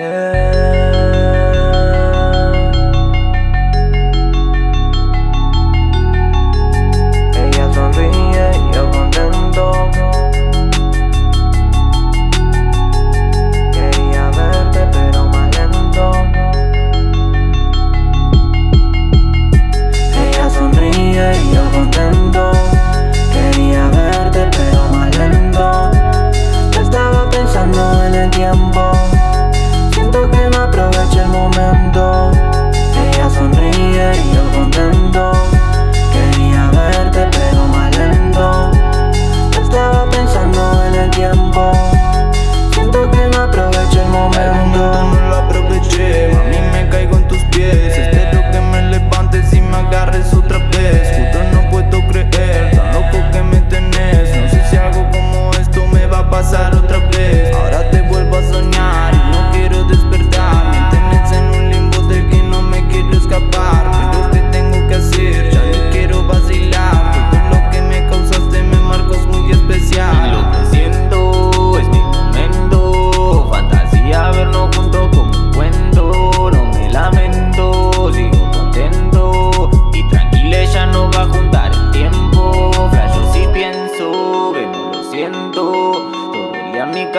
ella sonríe y yo contento. Quería verte pero más ella sonríe y yo contento. Quería verte pero más lento. Me estaba pensando en el tiempo. embora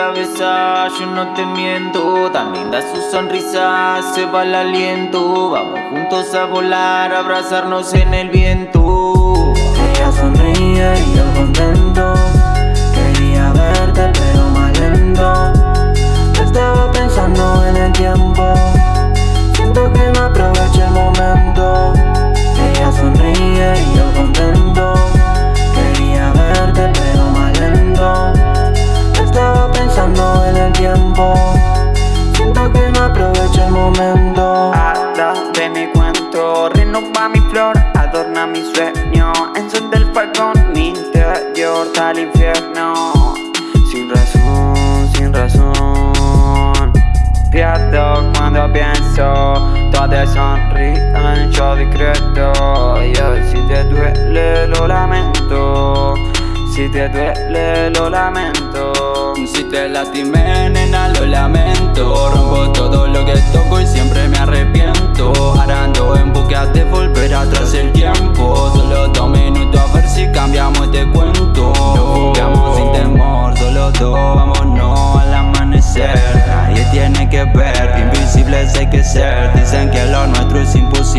cabeza, yo no te miento. También da su sonrisa, se va el aliento. Vamos juntos a volar, abrazarnos en el viento. Ella sonríe. balcón Mi interior al infierno. Sin razón, sin razón. Pierdo cuando pienso Todos sonríen, yo decreto Y si te duele lo lamento. Si te duele lo lamento. Si te lastimé nena lo lamento. Rompo todo lo que toco y siempre me arrepiento. Arando en búsqueda de Vámonos al amanecer. Nadie tiene que ver, invisibles hay que ser. Dicen que lo nuestro es imposible.